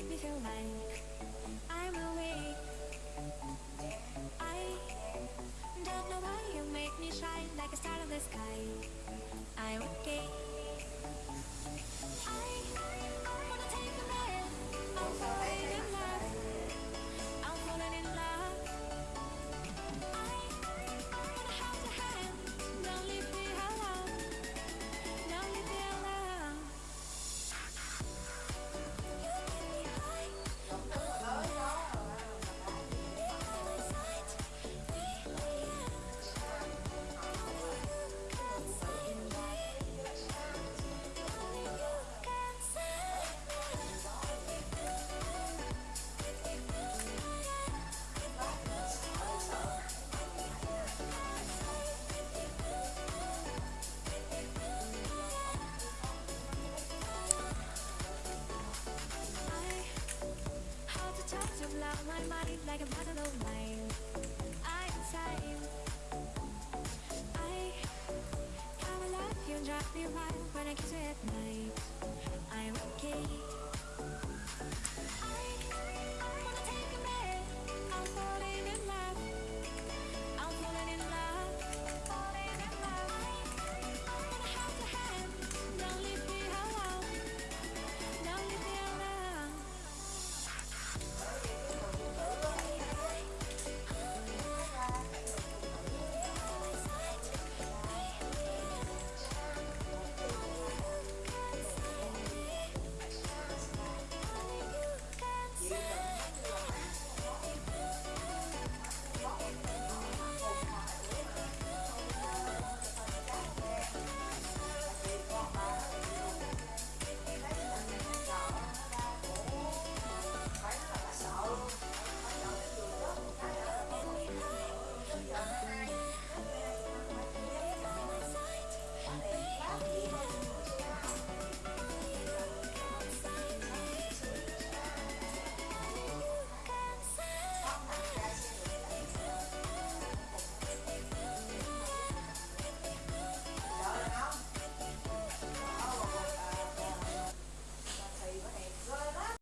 make me feel like I'm awake. I don't know why you make me shine like a star in the sky. I'm okay I my mind like a bottle of wine. I'm inside. I you drive me wild when I kiss you at night. I'm okay.